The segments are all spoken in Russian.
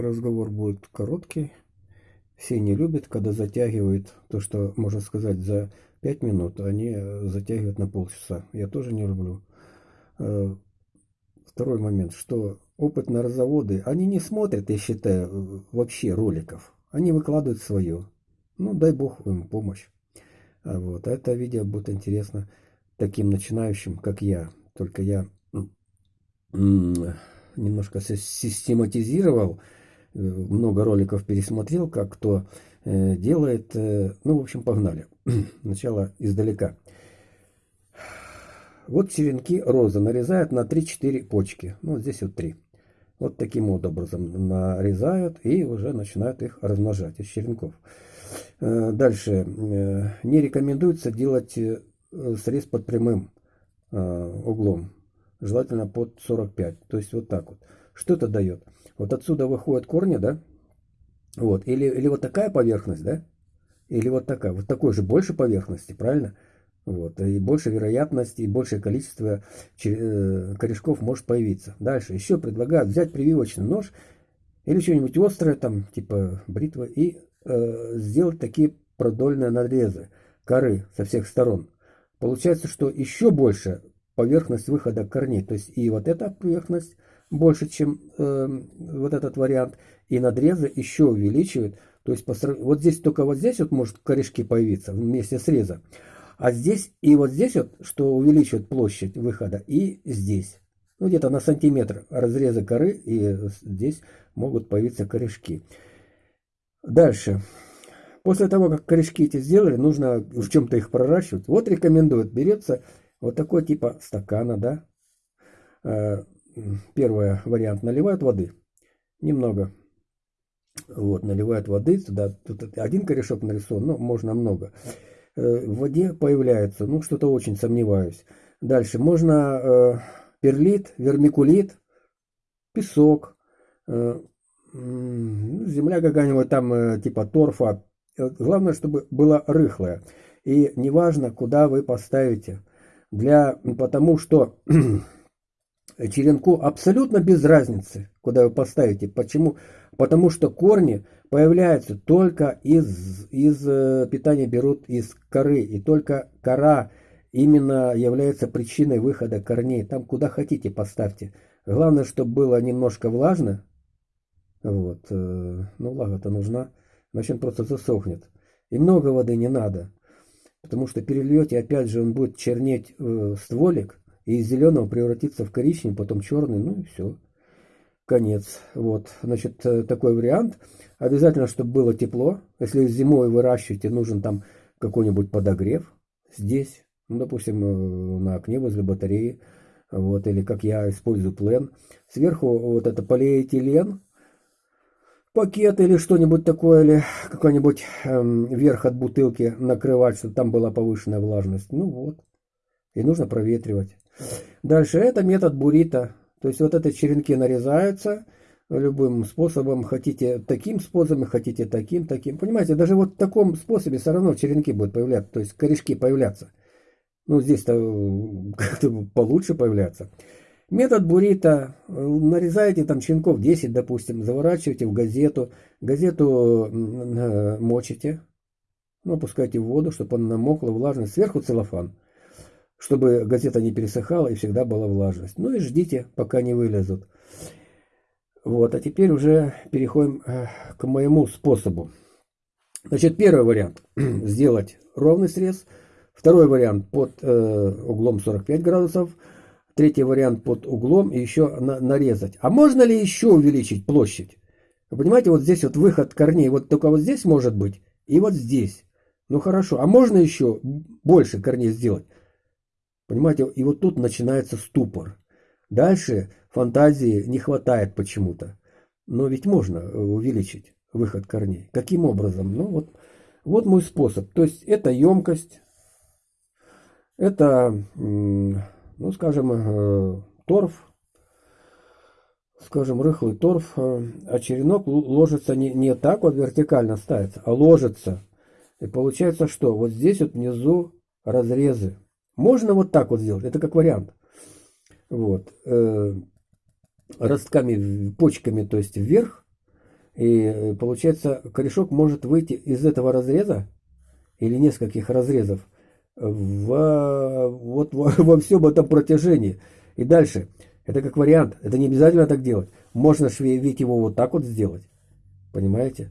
разговор будет короткий. Все не любят, когда затягивает то, что можно сказать за 5 минут, а они затягивают на полчаса. Я тоже не люблю. Э, второй момент, что опытные разоводы, они не смотрят, я считаю, вообще роликов. Они выкладывают свое. Ну, дай бог им помощь. А вот. Это видео будет интересно таким начинающим, как я. Только я немножко систематизировал, э, много роликов пересмотрел, как кто э, делает. Э, ну, в общем, погнали. Начало издалека. Вот черенки розы нарезают на 3-4 почки. Ну, здесь вот 3. Вот таким вот образом нарезают и уже начинают их размножать из черенков. Дальше. Не рекомендуется делать срез под прямым углом желательно под 45. То есть вот так вот. Что это дает? Вот отсюда выходят корни, да? Вот. Или, или вот такая поверхность, да? Или вот такая. Вот такой же больше поверхности, правильно? Вот. И больше вероятности, и большее количество э, корешков может появиться. Дальше. Еще предлагают взять прививочный нож или что-нибудь острое, там, типа бритва, и э, сделать такие продольные надрезы коры со всех сторон. Получается, что еще больше поверхность выхода корней. То есть и вот эта поверхность больше, чем э, вот этот вариант, и надрезы еще увеличивает. То есть вот здесь только вот здесь вот может корешки появиться вместе среза. А здесь и вот здесь вот, что увеличивает площадь выхода, и здесь. Ну, где-то на сантиметр разреза коры, и здесь могут появиться корешки. Дальше. После того, как корешки эти сделали, нужно в чем-то их проращивать. Вот рекомендуют, берется вот такой типа стакана, да. Э, первый вариант наливают воды. Немного. Вот, наливают воды туда. Тут один корешок нарисован, но можно много. Э, в воде появляется, ну, что-то очень сомневаюсь. Дальше можно э, перлит, вермикулит, песок, земля какая-нибудь там типа торфа. Главное, чтобы было рыхлое. И неважно, куда вы поставите для, потому что черенку абсолютно без разницы, куда вы поставите. Почему? Потому что корни появляются только из, из э, питания берут из коры. И только кора именно является причиной выхода корней. Там куда хотите поставьте. Главное, чтобы было немножко влажно. Вот. Э, ну, влага-то нужна. Иначе он просто засохнет. И много воды не надо. Потому что перельете, опять же, он будет чернеть э, стволик, и из зеленого превратится в коричневый, потом черный, ну и все. Конец. Вот, значит, э, такой вариант. Обязательно, чтобы было тепло. Если зимой выращиваете, нужен там какой-нибудь подогрев. Здесь, ну, допустим, э, на окне возле батареи. Вот, или как я использую плен. Сверху вот это полиэтилен, пакет или что-нибудь такое, или какой-нибудь эм, верх от бутылки накрывать, чтобы там была повышенная влажность. Ну вот. И нужно проветривать. Дальше это метод бурита. То есть вот это черенки нарезаются любым способом. Хотите таким способом, хотите таким, таким. Понимаете, даже вот в таком способе все равно черенки будут появляться, то есть корешки появляться. Ну, здесь-то э, как-то получше появляться. Метод бурита. Нарезаете там щенков 10, допустим, заворачиваете в газету. Газету э, мочите. Ну, опускайте в воду, чтобы она намокла, влажность. Сверху целлофан. Чтобы газета не пересыхала и всегда была влажность. Ну и ждите, пока не вылезут. Вот, а теперь уже переходим э, к моему способу. Значит, первый вариант. Сделать ровный срез. Второй вариант под э, углом 45 градусов. Третий вариант под углом и еще на, нарезать. А можно ли еще увеличить площадь? Вы понимаете, вот здесь вот выход корней, вот только вот здесь может быть, и вот здесь. Ну хорошо, а можно еще больше корней сделать? Понимаете, и вот тут начинается ступор. Дальше фантазии не хватает почему-то. Но ведь можно увеличить выход корней. Каким образом? Ну вот, вот мой способ. То есть это емкость, это ну, скажем, э, торф, скажем, рыхлый торф, э, а черенок ложится не, не так вот вертикально ставится, а ложится. И получается что? Вот здесь вот внизу разрезы. Можно вот так вот сделать, это как вариант. Вот. Э, ростками, почками, то есть вверх. И э, получается, корешок может выйти из этого разреза или нескольких разрезов в, вот, во, во всем этом протяжении. И дальше, это как вариант, это не обязательно так делать. Можно ведь его вот так вот сделать. Понимаете?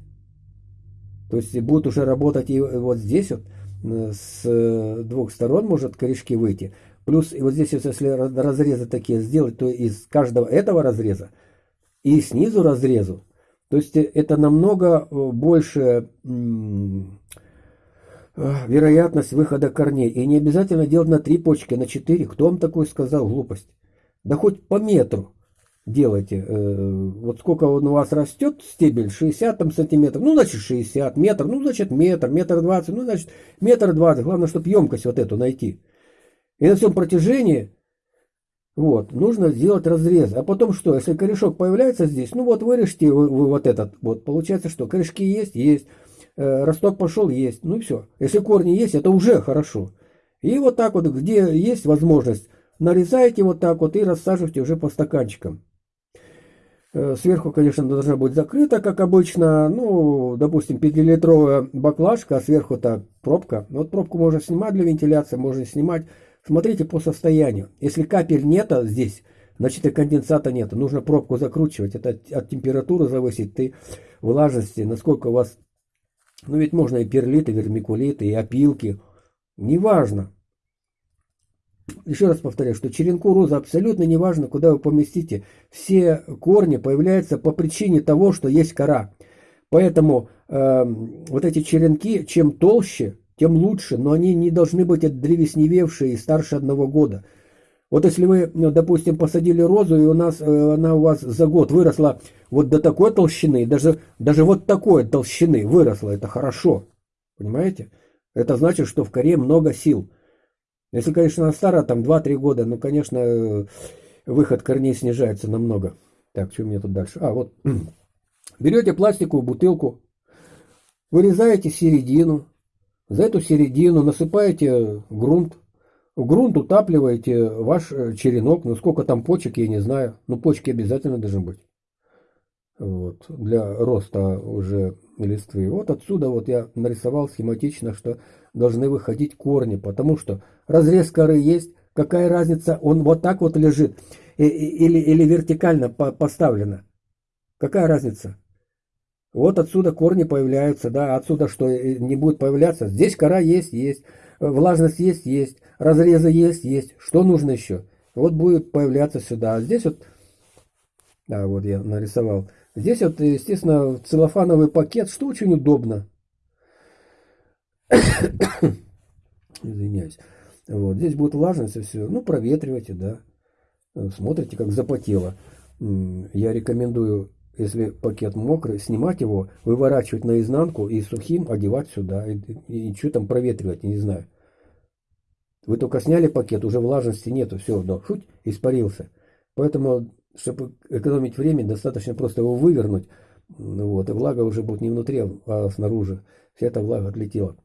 То есть будет уже работать и вот здесь вот э, с двух сторон может корешки выйти. Плюс и вот здесь, если разрезы такие сделать, то из каждого этого разреза и снизу разрезу, то есть это намного э, больше вероятность выхода корней. И не обязательно делать на три почки, на четыре. Кто вам такой сказал глупость? Да хоть по метру делайте. Э, вот сколько он у вас растет, стебель, 60 там, сантиметров, ну, значит, 60, метр, ну, значит, метр, метр двадцать, ну, значит, метр двадцать. Главное, чтобы емкость вот эту найти. И на всем протяжении, вот, нужно сделать разрез. А потом что, если корешок появляется здесь, ну, вот вырежьте вы, вы вот этот, вот, получается, что корешки есть, есть, э, росток пошел, есть, ну, и все. Если корни есть, это уже хорошо. И вот так вот, где есть возможность, нарезаете вот так вот и рассаживайте уже по стаканчикам. Э, сверху, конечно, должна быть закрыта, как обычно. Ну, допустим, 5-литровая баклажка, а сверху-то пробка. Вот пробку можно снимать для вентиляции, можно снимать. Смотрите по состоянию. Если капель нет здесь, значит и конденсата нет. Нужно пробку закручивать. Это от температуры зависит, и влажности, насколько у вас... Ну, ведь можно и перлиты, и вермикулиты, и опилки. Неважно еще раз повторяю, что черенку розы абсолютно не важно, куда вы поместите. Все корни появляются по причине того, что есть кора. Поэтому э, вот эти черенки, чем толще, тем лучше, но они не должны быть древесневевшие и старше одного года. Вот если вы, ну, допустим, посадили розу, и у нас, э, она у вас за год выросла вот до такой толщины, даже, даже вот такой толщины выросла, это хорошо. Понимаете? Это значит, что в коре много сил. Если, конечно, она старая, там 2-3 года, ну, конечно, выход корней снижается намного. Так, что у меня тут дальше? А, вот. Берете пластиковую бутылку, вырезаете середину, за эту середину насыпаете грунт, в грунт утапливаете ваш э, черенок, ну сколько там почек, я не знаю, но почки обязательно должны быть. Вот, для роста уже листвы. Вот отсюда вот я нарисовал схематично, что должны выходить корни, потому что разрез коры есть, какая разница, он вот так вот лежит или, или вертикально поставлено. Какая разница? Вот отсюда корни появляются, да, отсюда что э, не будет появляться. Здесь кора есть, есть, влажность есть, есть, разрезы есть, есть. Что нужно еще? Вот будет появляться сюда. А здесь вот, да, вот я нарисовал. Здесь вот, естественно, целлофановый пакет, что очень удобно. Извиняюсь. Вот. Здесь будет влажность и все. Ну, проветривайте, да. Смотрите, как запотело. Я рекомендую, если пакет мокрый, снимать его, выворачивать наизнанку и сухим одевать сюда. И, и, и что там проветривать, не знаю. Вы только сняли пакет, уже влажности нету, все, да, шуть, испарился. Поэтому, чтобы экономить время, достаточно просто его вывернуть. Вот, и влага уже будет не внутри, а снаружи. Вся эта влага отлетела.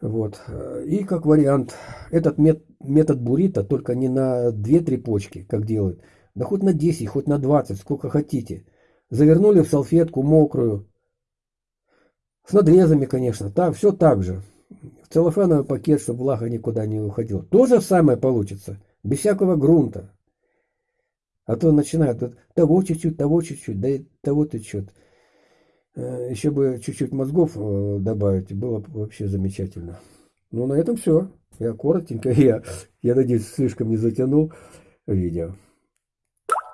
Вот. И как вариант, этот метод бурита только не на 2-3 почки, как делают, да хоть на 10, хоть на 20, сколько хотите. Завернули в салфетку мокрую, с надрезами, конечно, так, все так же. В целлофановый пакет, чтобы влага никуда не уходила. То же самое получится, без всякого грунта. А то начинают того чуть-чуть, того чуть-чуть, да и того чуть-чуть. Э, Еще бы чуть-чуть мозгов э, добавить, было бы вообще замечательно. Ну, на этом все. Я коротенько, я, я надеюсь, слишком не затянул видео.